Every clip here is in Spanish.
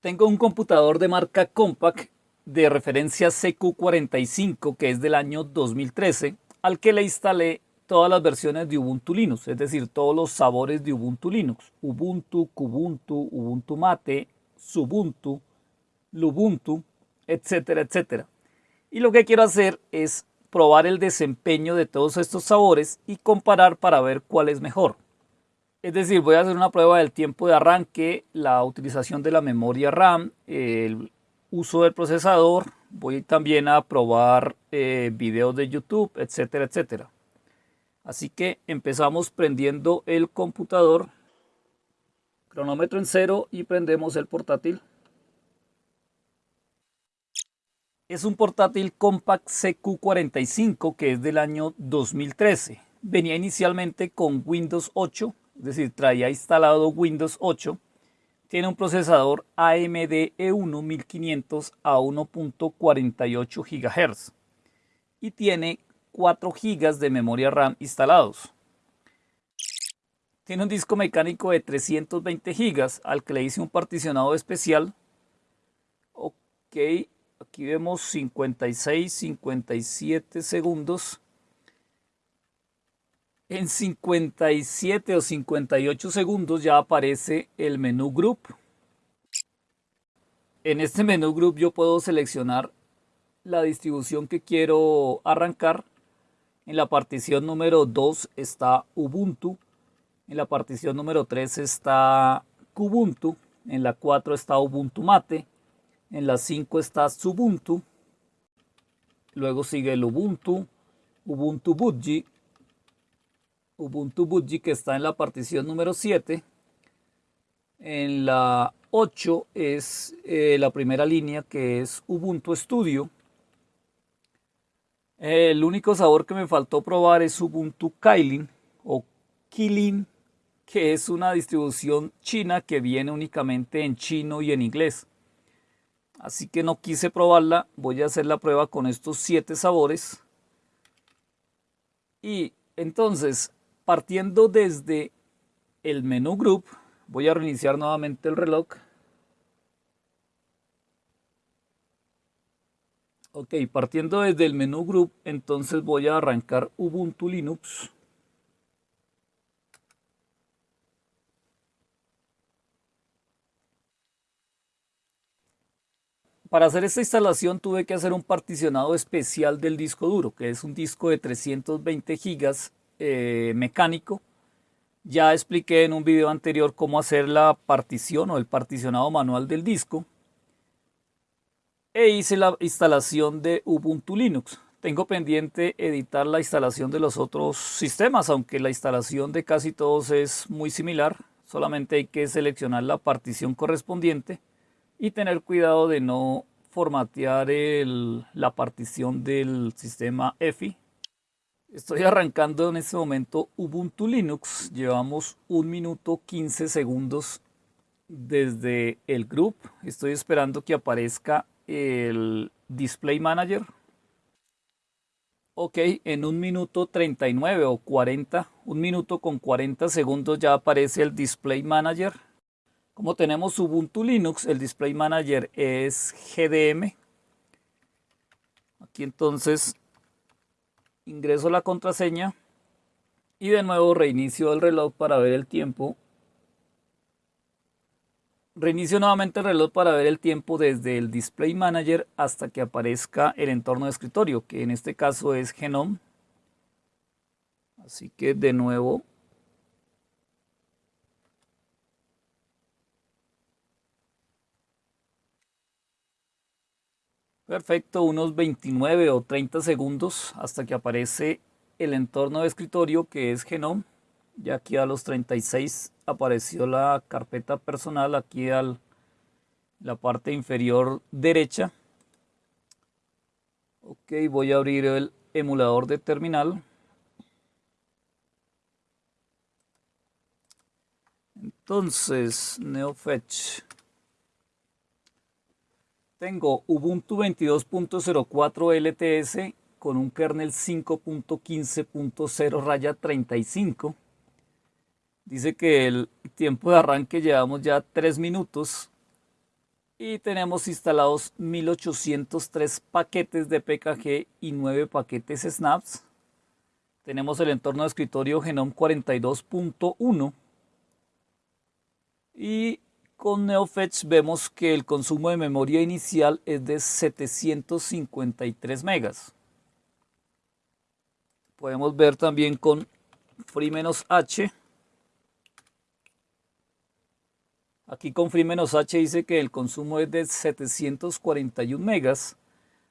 Tengo un computador de marca Compaq de referencia CQ45 que es del año 2013 al que le instalé todas las versiones de Ubuntu Linux, es decir, todos los sabores de Ubuntu Linux. Ubuntu, Kubuntu, Ubuntu Mate, Subuntu, Lubuntu, etcétera, etcétera. Y lo que quiero hacer es probar el desempeño de todos estos sabores y comparar para ver cuál es mejor. Es decir, voy a hacer una prueba del tiempo de arranque, la utilización de la memoria RAM, el uso del procesador, voy también a probar eh, videos de YouTube, etcétera, etcétera. Así que empezamos prendiendo el computador, cronómetro en cero y prendemos el portátil. Es un portátil Compact CQ45 que es del año 2013. Venía inicialmente con Windows 8 es decir, traía instalado Windows 8, tiene un procesador AMD E1 1500 a 1.48 GHz y tiene 4 GB de memoria RAM instalados. Tiene un disco mecánico de 320 GB al que le hice un particionado especial. Ok, aquí vemos 56, 57 segundos en 57 o 58 segundos ya aparece el menú Group. En este menú Group yo puedo seleccionar la distribución que quiero arrancar. En la partición número 2 está Ubuntu. En la partición número 3 está Kubuntu. En la 4 está Ubuntu Mate. En la 5 está Subuntu. Luego sigue el Ubuntu, Ubuntu Budgie, Ubuntu Budgie que está en la partición número 7. En la 8 es eh, la primera línea que es Ubuntu Studio. El único sabor que me faltó probar es Ubuntu Kailin o Kilin, que es una distribución china que viene únicamente en chino y en inglés. Así que no quise probarla, voy a hacer la prueba con estos 7 sabores. Y entonces partiendo desde el menú group, voy a reiniciar nuevamente el reloj. Ok, partiendo desde el menú group, entonces voy a arrancar Ubuntu Linux. Para hacer esta instalación tuve que hacer un particionado especial del disco duro, que es un disco de 320 gigas eh, mecánico. Ya expliqué en un video anterior cómo hacer la partición o el particionado manual del disco. E hice la instalación de Ubuntu Linux. Tengo pendiente editar la instalación de los otros sistemas, aunque la instalación de casi todos es muy similar. Solamente hay que seleccionar la partición correspondiente y tener cuidado de no formatear la partición del sistema EFI Estoy arrancando en este momento Ubuntu Linux. Llevamos un minuto 15 segundos desde el group. Estoy esperando que aparezca el Display Manager. Ok, en un minuto 39 o 40, un minuto con 40 segundos ya aparece el Display Manager. Como tenemos Ubuntu Linux, el Display Manager es GDM. Aquí entonces ingreso la contraseña y de nuevo reinicio el reloj para ver el tiempo. Reinicio nuevamente el reloj para ver el tiempo desde el Display Manager hasta que aparezca el entorno de escritorio, que en este caso es Genome. Así que de nuevo Perfecto, unos 29 o 30 segundos hasta que aparece el entorno de escritorio que es Genome. Ya aquí a los 36 apareció la carpeta personal aquí al la parte inferior derecha. Ok, voy a abrir el emulador de terminal. Entonces, NeoFetch. Tengo Ubuntu 22.04 LTS con un kernel 5.15.0 raya 35. Dice que el tiempo de arranque llevamos ya 3 minutos. y tenemos instalados 1803 paquetes de PKG y 9 paquetes Snaps. Tenemos el entorno de escritorio Genome 42.1 y con NeoFetch vemos que el consumo de memoria inicial es de 753 megas. Podemos ver también con Free-H Aquí con Free-H dice que el consumo es de 741 megas.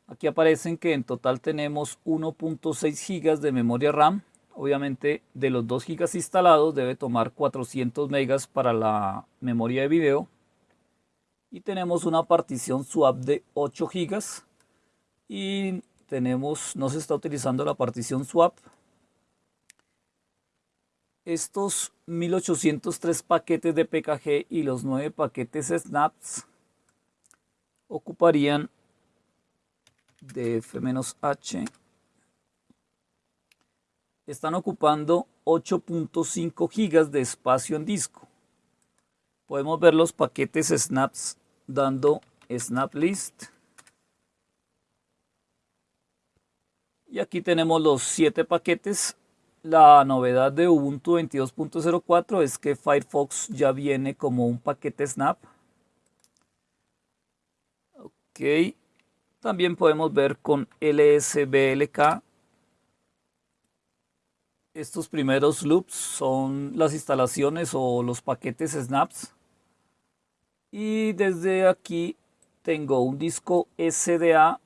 Aquí aparecen que en total tenemos 1.6 gigas de memoria RAM. Obviamente de los 2 gigas instalados debe tomar 400 megas para la memoria de video. Y tenemos una partición swap de 8 gigas. Y tenemos, no se está utilizando la partición swap, estos 1803 paquetes de PKG y los 9 paquetes snaps ocuparían de F-H están ocupando 8.5 gigas de espacio en disco. Podemos ver los paquetes snaps dando snap list. Y aquí tenemos los 7 paquetes la novedad de Ubuntu 22.04 es que Firefox ya viene como un paquete Snap. Ok. También podemos ver con LSBLK. Estos primeros loops son las instalaciones o los paquetes Snaps. Y desde aquí tengo un disco SDA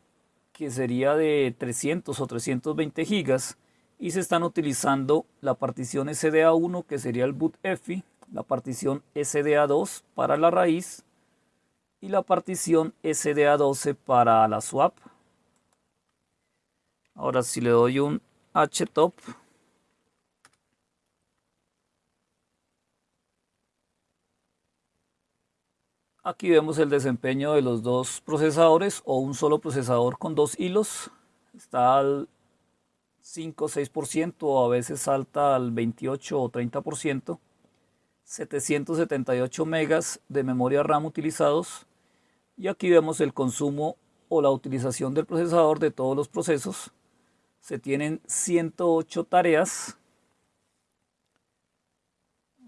que sería de 300 o 320 gigas y se están utilizando la partición SDA1 que sería el boot EFI, la partición SDA2 para la raíz y la partición SDA12 para la swap. Ahora si le doy un htop Aquí vemos el desempeño de los dos procesadores o un solo procesador con dos hilos. Está al 5 o 6% o a veces salta al 28 o 30%, 778 megas de memoria RAM utilizados y aquí vemos el consumo o la utilización del procesador de todos los procesos. Se tienen 108 tareas.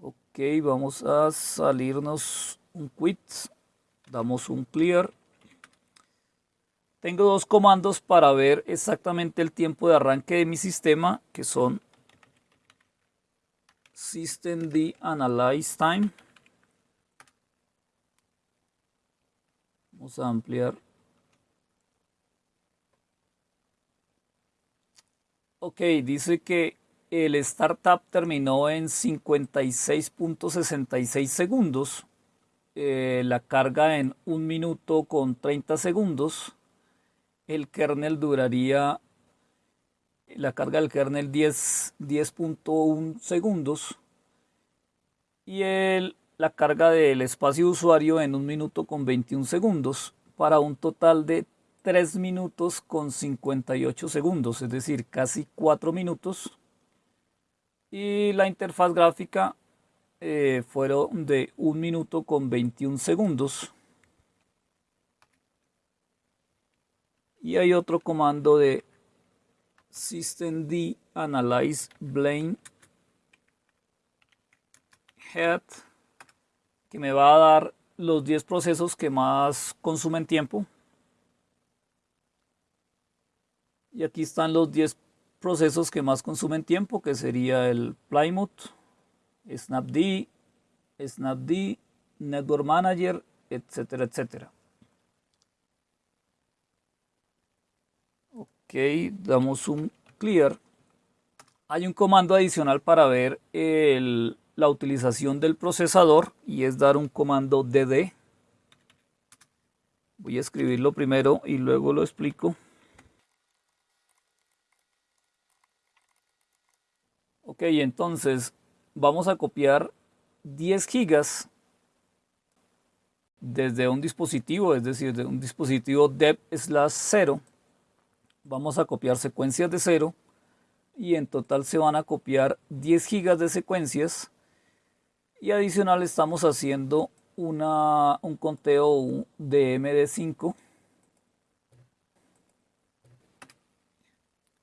Ok, vamos a salirnos un quit, damos un clear tengo dos comandos para ver exactamente el tiempo de arranque de mi sistema, que son systemd analyze time. Vamos a ampliar. Ok, dice que el startup terminó en 56.66 segundos. Eh, la carga en 1 minuto con 30 segundos el kernel duraría la carga del kernel 10.1 segundos y el, la carga del espacio de usuario en un minuto con 21 segundos para un total de 3 minutos con 58 segundos, es decir, casi 4 minutos. Y la interfaz gráfica eh, fueron de 1 minuto con 21 segundos. Y hay otro comando de systemd analyze blame head que me va a dar los 10 procesos que más consumen tiempo. Y aquí están los 10 procesos que más consumen tiempo, que sería el Plymouth, Snapd, Snapd, Network Manager, etcétera, etcétera. Ok, damos un clear. Hay un comando adicional para ver la utilización del procesador y es dar un comando dd. Voy a escribirlo primero y luego lo explico. Ok, entonces vamos a copiar 10 gigas desde un dispositivo, es decir, de un dispositivo dev slash 0 vamos a copiar secuencias de cero y en total se van a copiar 10 gigas de secuencias y adicional estamos haciendo una, un conteo de MD5.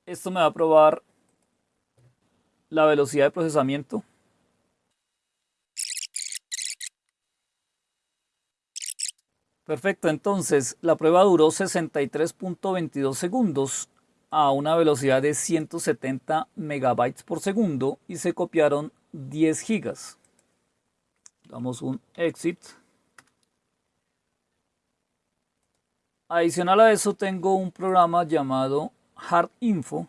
Esto me va a probar la velocidad de procesamiento. Perfecto, entonces la prueba duró 63.22 segundos a una velocidad de 170 megabytes por segundo y se copiaron 10 gigas. Damos un exit. Adicional a eso tengo un programa llamado Hard Info.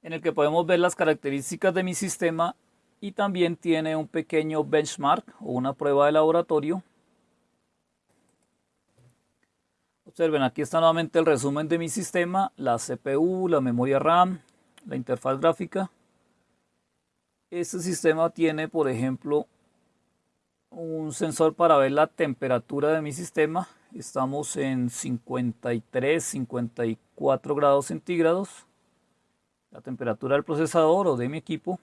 en el que podemos ver las características de mi sistema y también tiene un pequeño benchmark o una prueba de laboratorio. Observen, aquí está nuevamente el resumen de mi sistema, la CPU, la memoria RAM, la interfaz gráfica. Este sistema tiene, por ejemplo, un sensor para ver la temperatura de mi sistema. Estamos en 53, 54 grados centígrados. La temperatura del procesador o de mi equipo.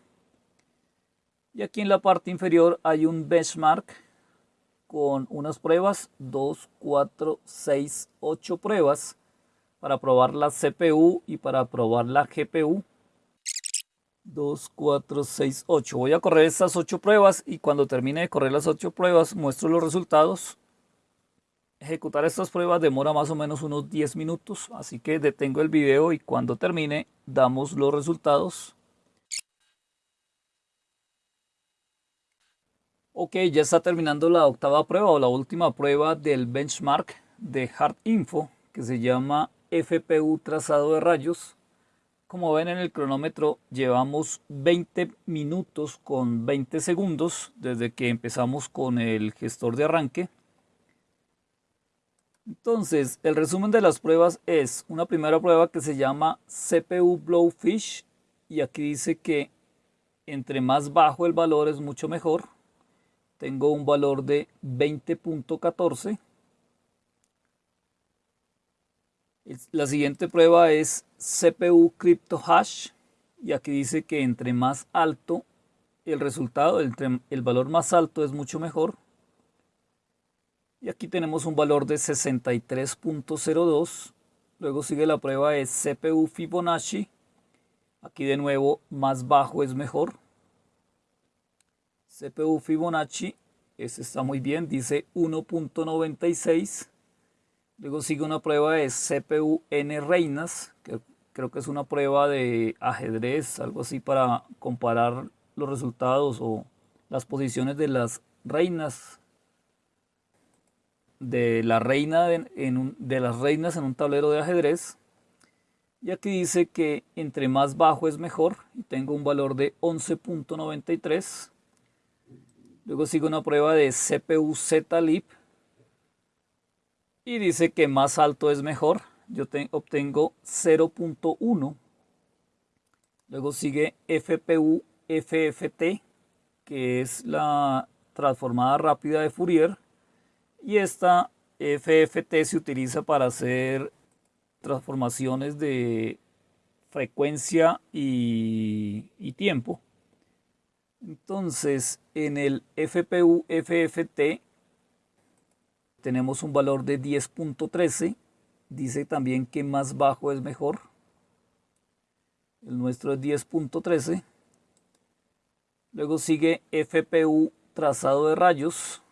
Y aquí en la parte inferior hay un benchmark con unas pruebas, 2, 4, 6, 8 pruebas para probar la CPU y para probar la GPU. 2, 4, 6, 8. Voy a correr estas 8 pruebas y cuando termine de correr las 8 pruebas muestro los resultados. Ejecutar estas pruebas demora más o menos unos 10 minutos, así que detengo el video y cuando termine damos los resultados. Ok, ya está terminando la octava prueba o la última prueba del benchmark de Hard Info que se llama FPU trazado de rayos. Como ven en el cronómetro llevamos 20 minutos con 20 segundos desde que empezamos con el gestor de arranque. Entonces, el resumen de las pruebas es una primera prueba que se llama CPU Blowfish y aquí dice que entre más bajo el valor es mucho mejor tengo un valor de 20.14. La siguiente prueba es CPU Crypto Hash y aquí dice que entre más alto el resultado, el valor más alto es mucho mejor. Y aquí tenemos un valor de 63.02. Luego sigue la prueba de CPU Fibonacci. Aquí de nuevo más bajo es mejor. CPU Fibonacci, este está muy bien, dice 1.96. Luego sigue una prueba de CPU N reinas, que creo que es una prueba de ajedrez, algo así para comparar los resultados o las posiciones de las reinas de la reina en de las reinas en un tablero de ajedrez y aquí dice que entre más bajo es mejor y tengo un valor de 11.93 Luego sigue una prueba de CPU Z-Lib. Y dice que más alto es mejor. Yo obtengo 0.1. Luego sigue FPU FFT, que es la transformada rápida de Fourier. Y esta FFT se utiliza para hacer transformaciones de frecuencia y, y tiempo. Entonces, en el FPU FFT tenemos un valor de 10.13. Dice también que más bajo es mejor. El nuestro es 10.13. Luego sigue FPU trazado de rayos.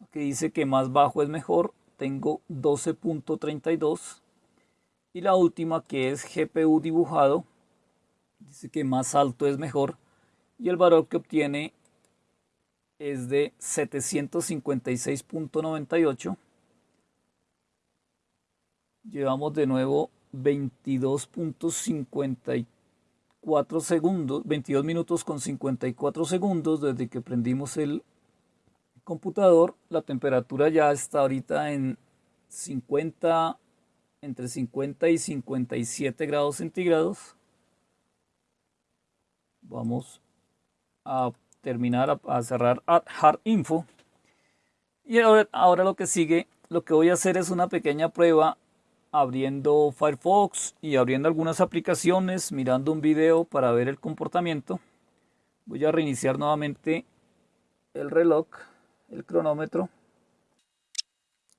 Aquí dice que más bajo es mejor. Tengo 12.32. Y la última que es GPU dibujado dice que más alto es mejor y el valor que obtiene es de 756.98 llevamos de nuevo 22.54 segundos 22 minutos con 54 segundos desde que prendimos el computador. La temperatura ya está ahorita en 50 entre 50 y 57 grados centígrados vamos a terminar a, cerrar hard info y ahora, ahora lo que sigue lo que voy a hacer es una pequeña prueba abriendo Firefox y abriendo algunas aplicaciones, mirando un video para ver el comportamiento. Voy a reiniciar nuevamente el reloj, el cronómetro.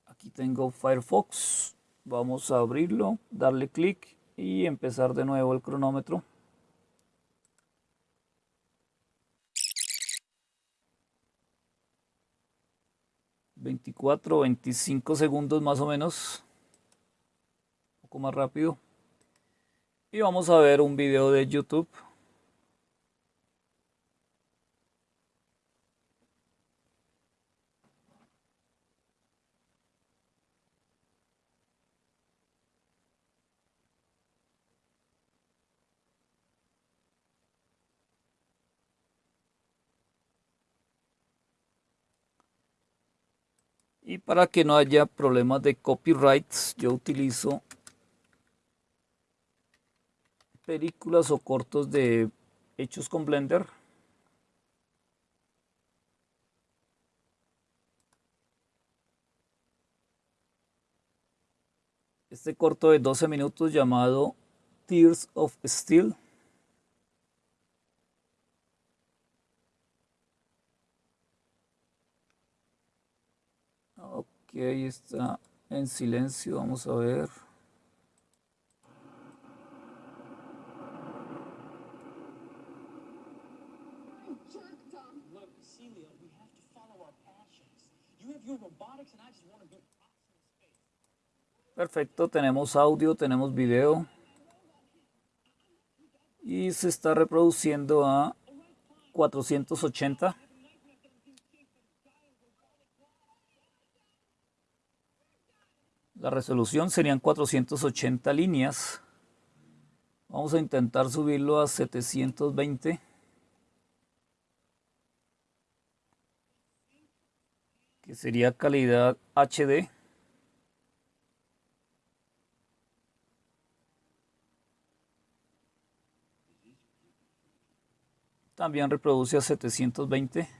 Aquí tengo Firefox. Vamos a abrirlo, darle clic y empezar de nuevo el cronómetro. 24 25 segundos más o menos. Un poco más rápido. Y vamos a ver un video de youtube para que no haya problemas de copyrights, yo utilizo películas o cortos de hechos con Blender. Este corto de 12 minutos llamado Tears of Steel. Ahí está en silencio, vamos a ver. Perfecto, tenemos audio, tenemos video. Y se está reproduciendo a 480. La resolución serían 480 líneas. Vamos a intentar subirlo a 720. Que sería calidad HD. También reproduce a 720.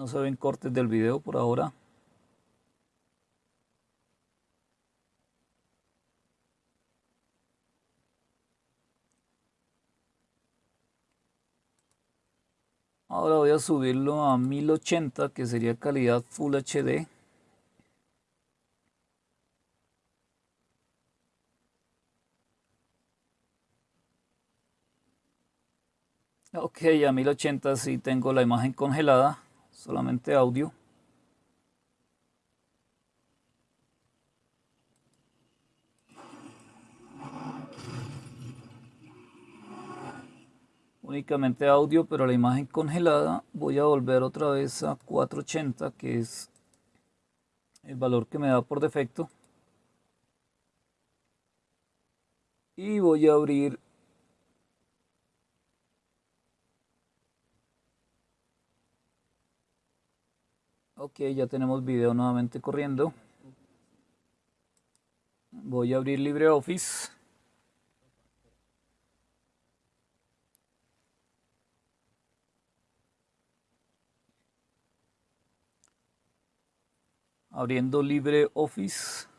No se ven cortes del video por ahora. Ahora voy a subirlo a 1080 que sería calidad Full HD. Ok, a 1080 sí tengo la imagen congelada solamente audio. Únicamente audio, pero la imagen congelada voy a volver otra vez a 480, que es el valor que me da por defecto. Y voy a abrir Ok, ya tenemos video nuevamente corriendo. Voy a abrir LibreOffice. Abriendo LibreOffice.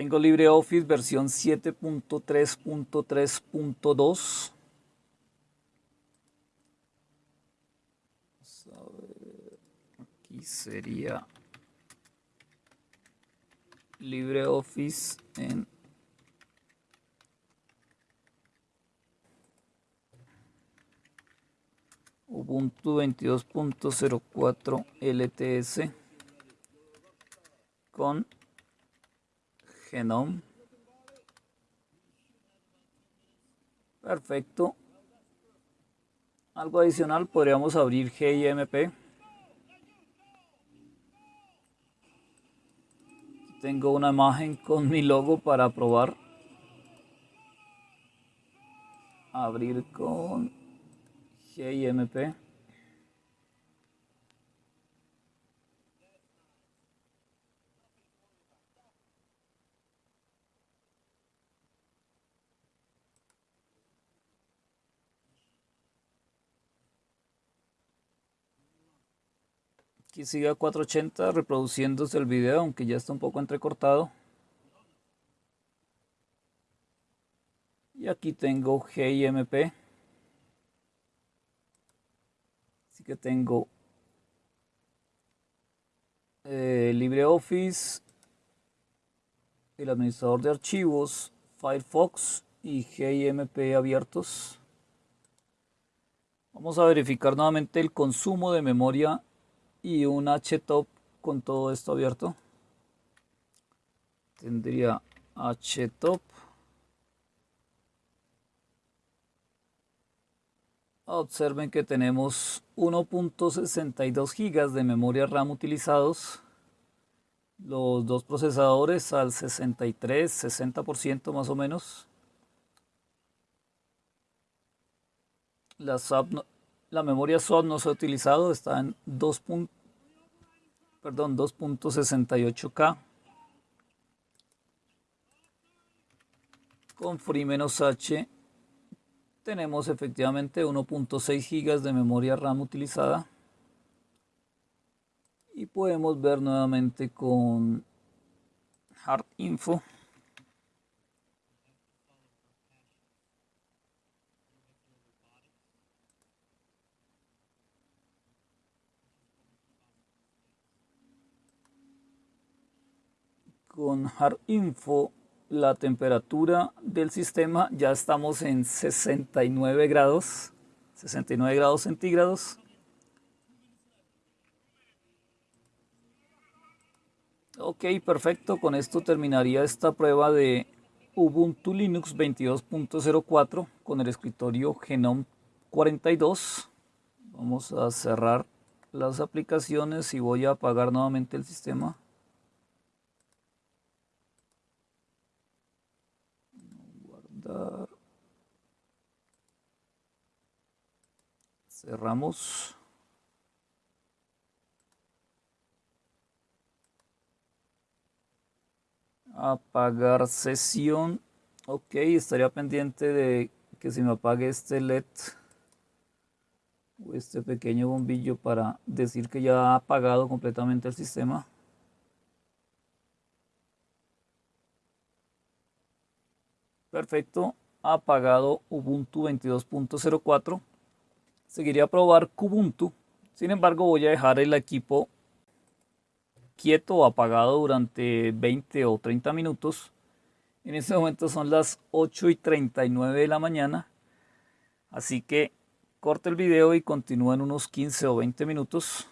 Tengo LibreOffice versión 7.3.3.2. Aquí sería LibreOffice en Ubuntu 22.04 LTS con Genome. Perfecto. Algo adicional, podríamos abrir GIMP. Tengo una imagen con mi logo para probar. abrir con GIMP. Aquí sigue a 480 reproduciéndose el video, aunque ya está un poco entrecortado. Y aquí tengo GIMP. Así que tengo eh, LibreOffice, el administrador de archivos, Firefox y GIMP abiertos. Vamos a verificar nuevamente el consumo de memoria y un htop con todo esto abierto. Tendría htop observen que tenemos 1.62 gigas de memoria RAM utilizados. Los dos procesadores al 63 60% más o menos. La SAP la memoria SOD no se ha utilizado, está en 2. Perdón, 2.68K. Con Free-H tenemos efectivamente 1.6 GB de memoria RAM utilizada. Y podemos ver nuevamente con Hard Info. Con Hard Info la temperatura del sistema ya estamos en 69 grados 69 grados centígrados. Ok perfecto con esto terminaría esta prueba de Ubuntu Linux 22.04 con el escritorio Genome 42 vamos a cerrar las aplicaciones y voy a apagar nuevamente el sistema Cerramos. Apagar sesión. Ok, estaría pendiente de que se me apague este LED o este pequeño bombillo para decir que ya ha apagado completamente el sistema. Perfecto, apagado Ubuntu 22.04. Seguiría a probar Kubuntu. Sin embargo, voy a dejar el equipo quieto o apagado durante 20 o 30 minutos. En este momento son las 8 y 39 de la mañana. Así que corte el video y continúa en unos 15 o 20 minutos.